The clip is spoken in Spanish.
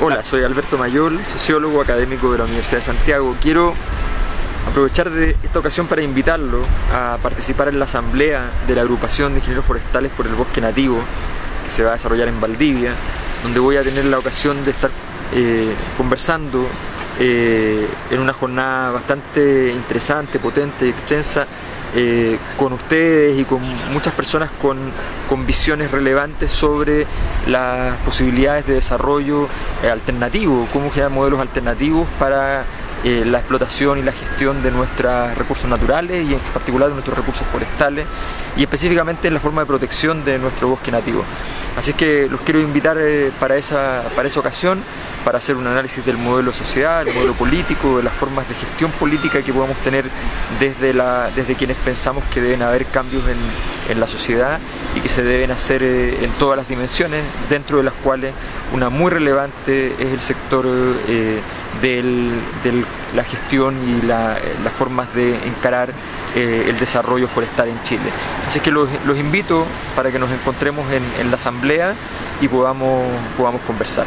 Hola, soy Alberto Mayol, sociólogo académico de la Universidad de Santiago. Quiero aprovechar de esta ocasión para invitarlo a participar en la asamblea de la agrupación de ingenieros forestales por el bosque nativo que se va a desarrollar en Valdivia, donde voy a tener la ocasión de estar eh, conversando eh, en una jornada bastante interesante, potente y extensa eh, con ustedes y con muchas personas con, con, visiones relevantes sobre las posibilidades de desarrollo eh, alternativo, cómo generar modelos alternativos para eh, la explotación y la gestión de nuestros recursos naturales y en particular de nuestros recursos forestales y específicamente en la forma de protección de nuestro bosque nativo. Así que los quiero invitar para, esa, para esa ocasión para hacer un análisis del modelo social, el modelo político, de las formas de gestión política que podemos tener desde, la, desde quienes pensamos que deben haber cambios en, en la sociedad y que se deben hacer eh, en todas las dimensiones, dentro de las cuales una muy relevante es el sector eh, de la gestión y las formas de encarar eh, el desarrollo forestal en Chile. Así que los, los invito para que nos encontremos en, en la asamblea y podamos, podamos conversar.